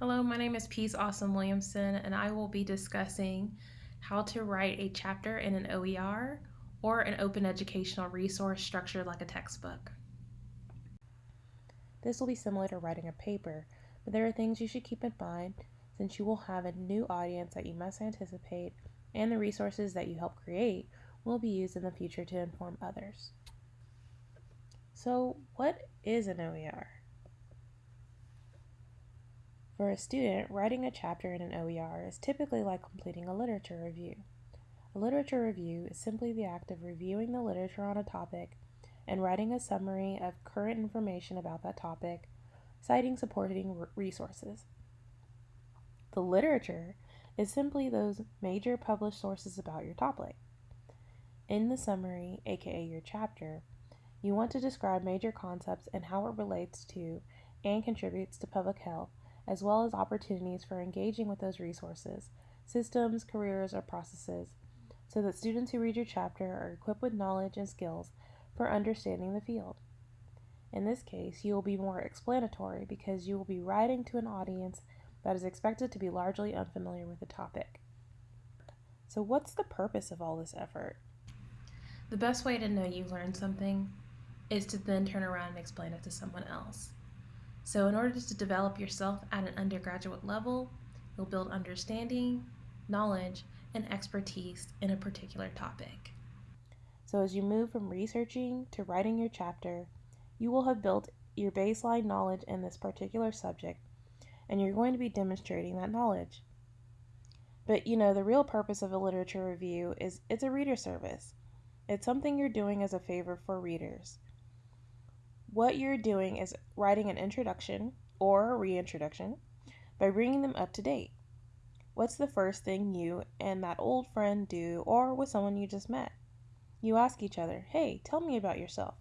Hello, my name is Peace Ossom-Williamson, and I will be discussing how to write a chapter in an OER or an open educational resource structured like a textbook. This will be similar to writing a paper, but there are things you should keep in mind since you will have a new audience that you must anticipate and the resources that you help create will be used in the future to inform others. So, what is an OER? For a student, writing a chapter in an OER is typically like completing a literature review. A literature review is simply the act of reviewing the literature on a topic and writing a summary of current information about that topic, citing supporting resources. The literature is simply those major published sources about your topic. In the summary, aka your chapter, you want to describe major concepts and how it relates to and contributes to public health, as well as opportunities for engaging with those resources, systems, careers, or processes, so that students who read your chapter are equipped with knowledge and skills for understanding the field. In this case, you will be more explanatory because you will be writing to an audience that is expected to be largely unfamiliar with the topic. So, what's the purpose of all this effort? The best way to know you've learned something is to then turn around and explain it to someone else. So, in order to develop yourself at an undergraduate level, you'll build understanding, knowledge, and expertise in a particular topic. So, as you move from researching to writing your chapter, you will have built your baseline knowledge in this particular subject, and you're going to be demonstrating that knowledge. But you know, the real purpose of a literature review is it's a reader service. It's something you're doing as a favor for readers. What you're doing is writing an introduction or a reintroduction by bringing them up to date. What's the first thing you and that old friend do or with someone you just met? You ask each other, hey, tell me about yourself.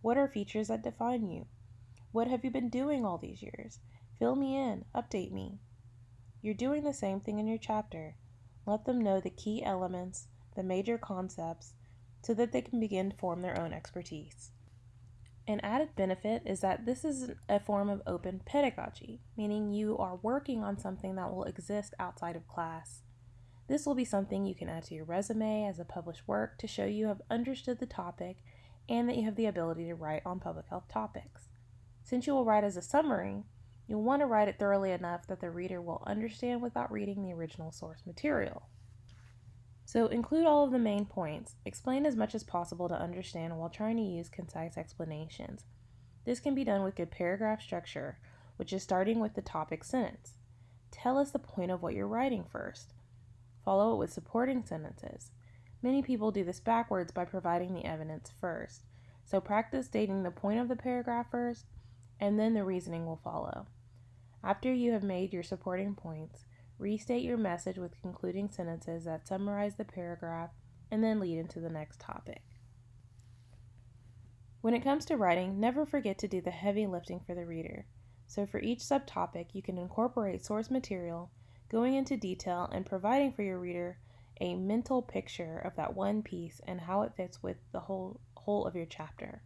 What are features that define you? What have you been doing all these years? Fill me in, update me. You're doing the same thing in your chapter. Let them know the key elements, the major concepts, so that they can begin to form their own expertise. An added benefit is that this is a form of open pedagogy, meaning you are working on something that will exist outside of class. This will be something you can add to your resume as a published work to show you have understood the topic and that you have the ability to write on public health topics. Since you will write as a summary, you'll want to write it thoroughly enough that the reader will understand without reading the original source material. So include all of the main points. Explain as much as possible to understand while trying to use concise explanations. This can be done with good paragraph structure, which is starting with the topic sentence. Tell us the point of what you're writing first. Follow it with supporting sentences. Many people do this backwards by providing the evidence first. So practice stating the point of the paragraph first, and then the reasoning will follow. After you have made your supporting points, Restate your message with concluding sentences that summarize the paragraph and then lead into the next topic. When it comes to writing, never forget to do the heavy lifting for the reader. So, for each subtopic, you can incorporate source material, going into detail, and providing for your reader a mental picture of that one piece and how it fits with the whole, whole of your chapter.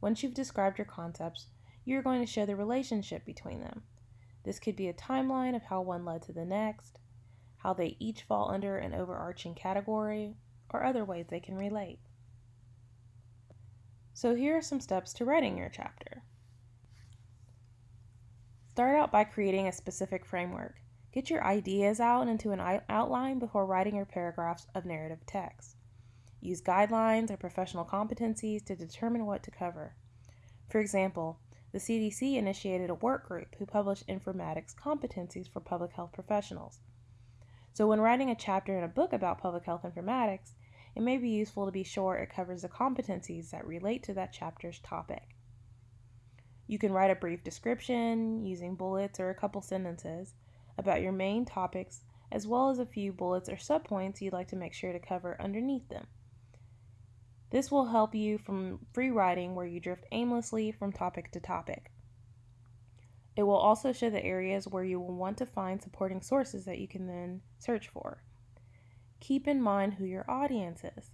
Once you've described your concepts, you're going to show the relationship between them. This could be a timeline of how one led to the next, how they each fall under an overarching category, or other ways they can relate. So here are some steps to writing your chapter. Start out by creating a specific framework. Get your ideas out into an outline before writing your paragraphs of narrative text. Use guidelines or professional competencies to determine what to cover. For example, the CDC initiated a work group who published informatics competencies for public health professionals. So, when writing a chapter in a book about public health informatics, it may be useful to be sure it covers the competencies that relate to that chapter's topic. You can write a brief description using bullets or a couple sentences about your main topics, as well as a few bullets or subpoints you'd like to make sure to cover underneath them. This will help you from free writing where you drift aimlessly from topic to topic. It will also show the areas where you will want to find supporting sources that you can then search for. Keep in mind who your audience is.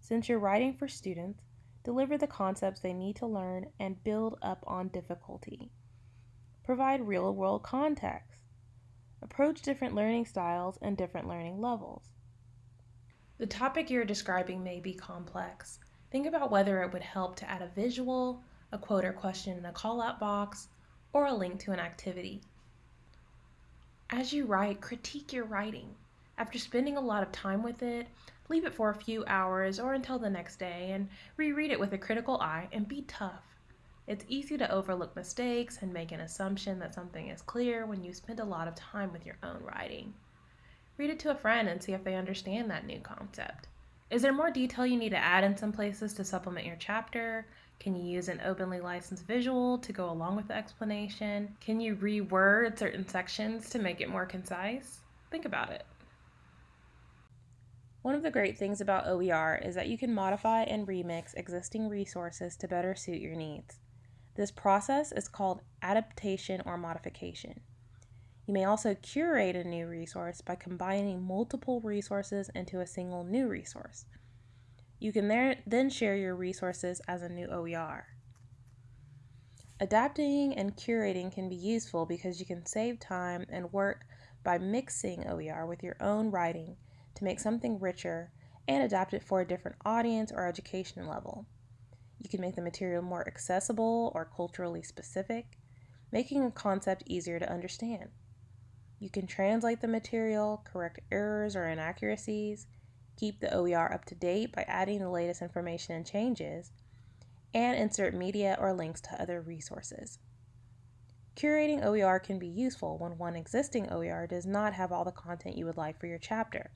Since you're writing for students, deliver the concepts they need to learn and build up on difficulty. provide real world context. Approach different learning styles and different learning levels. The topic you're describing may be complex. Think about whether it would help to add a visual, a quote or question in a call out box, or a link to an activity. As you write, critique your writing. After spending a lot of time with it, leave it for a few hours or until the next day and reread it with a critical eye and be tough. It's easy to overlook mistakes and make an assumption that something is clear when you spend a lot of time with your own writing. Read it to a friend and see if they understand that new concept. Is there more detail you need to add in some places to supplement your chapter? Can you use an openly licensed visual to go along with the explanation? Can you reword certain sections to make it more concise? Think about it. One of the great things about OER is that you can modify and remix existing resources to better suit your needs. This process is called adaptation or modification. You may also curate a new resource by combining multiple resources into a single new resource. You can there, then share your resources as a new OER. Adapting and curating can be useful because you can save time and work by mixing OER with your own writing to make something richer and adapt it for a different audience or education level. You can make the material more accessible or culturally specific, making a concept easier to understand. You can translate the material, correct errors or inaccuracies, keep the OER up to date by adding the latest information and changes, and insert media or links to other resources. Curating OER can be useful when one existing OER does not have all the content you would like for your chapter,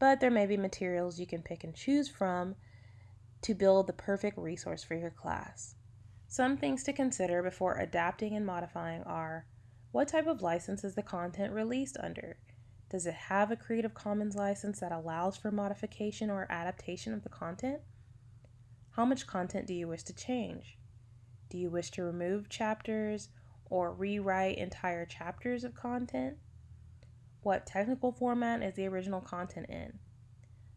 but there may be materials you can pick and choose from to build the perfect resource for your class. Some things to consider before adapting and modifying are what type of license is the content released under? Does it have a Creative Commons license that allows for modification or adaptation of the content? How much content do you wish to change? Do you wish to remove chapters or rewrite entire chapters of content? What technical format is the original content in?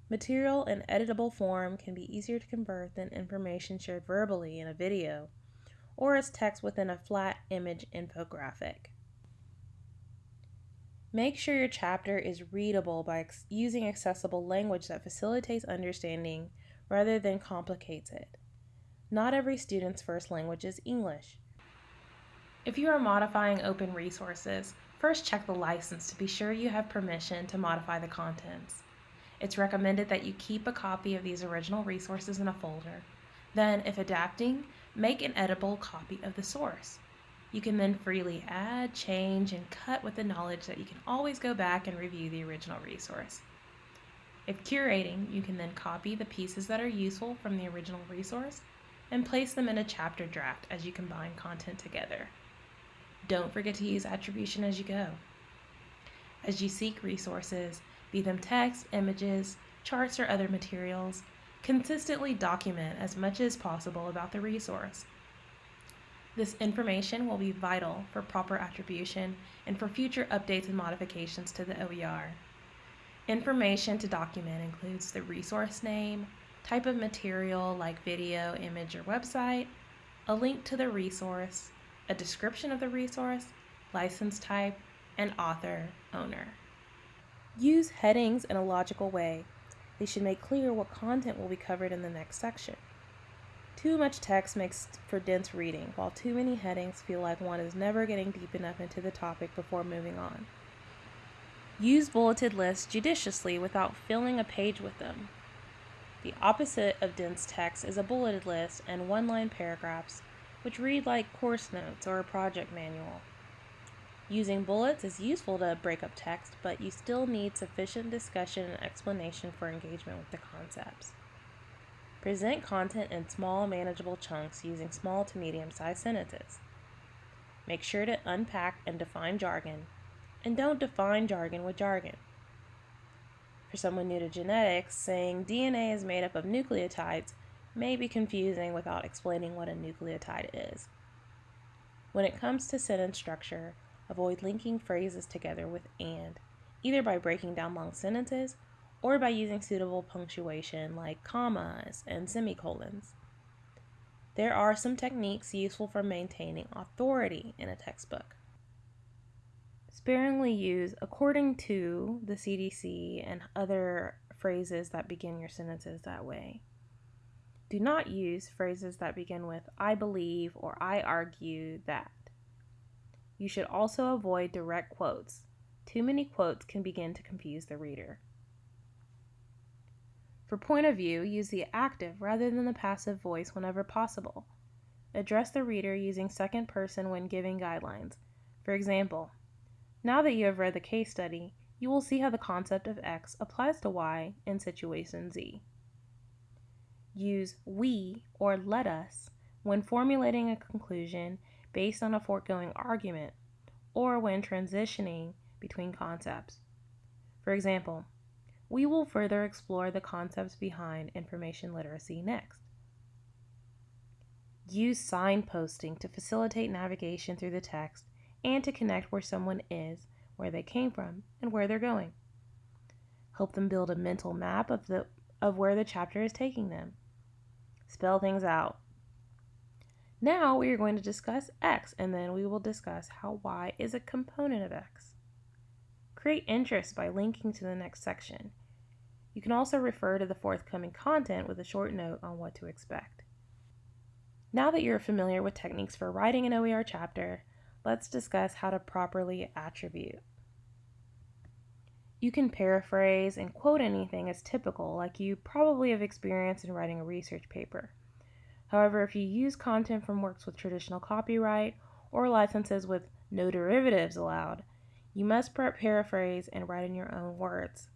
Material in editable form can be easier to convert than information shared verbally in a video or as text within a flat image infographic. Make sure your chapter is readable by ex- using accessible language that facilitates understanding rather than complicates it. Not every student's first language is English. If you are modifying open resources, first check the license to be sure you have permission to modify the contents. It's recommended that you keep a copy of these original resources in a folder. Then, if adapting, make an editable copy of the source. You can then freely add, change, and cut with the knowledge that you can always go back and review the original resource. If curating, you can then copy the pieces that are useful from the original resource and place them in a chapter draft as you combine content together. Don't forget to use attribution as you go. As you seek resources, be them text, images, charts, or other materials, consistently document as much as possible about the resource. This information will be vital for proper attribution and for future updates and modifications to the OER. Information to document includes the resource name, type of material like video, image, or website, a link to the resource, a description of the resource, license type, and author, owner. Use headings in a logical way. They should make clear what content will be covered in the next section. Too much text makes for dense reading, while too many headings feel like one is never getting deep enough into the topic before moving on. Use bulleted lists judiciously without filling a page with them. The opposite of dense text is a bulleted list and one line paragraphs, which read like course notes or a project manual. Using bullets is useful to break up text, but you still need sufficient discussion and explanation for engagement with the concepts. Present content in small, manageable chunks using small to medium sized sentences. Make sure to unpack and define jargon, and don't define jargon with jargon. For someone new to genetics, saying DNA is made up of nucleotides may be confusing without explaining what a nucleotide is. When it comes to sentence structure, Avoid linking phrases together with and, either by breaking down long sentences or by using suitable punctuation like commas and semicolons. there are some techniques useful for maintaining authority in a textbook. Sparingly use according to the CDC and other phrases that begin your sentences that way. Do not use phrases that begin with I believe or I argue that. You should also avoid direct quotes. Too many quotes can begin to confuse the reader. For point of view, use the active rather than the passive voice whenever possible. Address the reader using second person when giving guidelines. For example, now that you have read the case study, you will see how the concept of X applies to Y in situation Z. Use we or let us when formulating a conclusion based on a foregoing argument or when transitioning between concepts. For example, we will further explore the concepts behind information literacy next. Use signposting to facilitate navigation through the text and to connect where someone is, where they came from, and where they're going. Help them build a mental map of, the, of where the chapter is taking them. Spell things out. Now we are going to discuss x, and then we will discuss how y is a component of x. Create interest by linking to the next section. You can also refer to the forthcoming content with a short note on what to expect. Now that you're familiar with techniques for writing an OER chapter, let's discuss how to properly attribute. You can paraphrase and quote anything as typical, like you probably have experienced in writing a research paper. However, if you use content from works with traditional copyright or licenses with no derivatives allowed, you must paraphrase and write in your own words.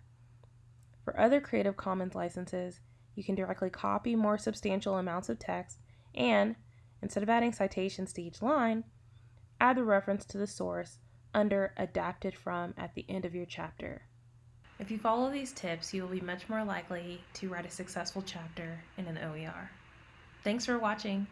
For other Creative Commons licenses, you can directly copy more substantial amounts of text and, instead of adding citations to each line, add the reference to the source under Adapted From at the end of your chapter. If you follow these tips, you will be much more likely to write a successful chapter in an OER. Thanks for watching.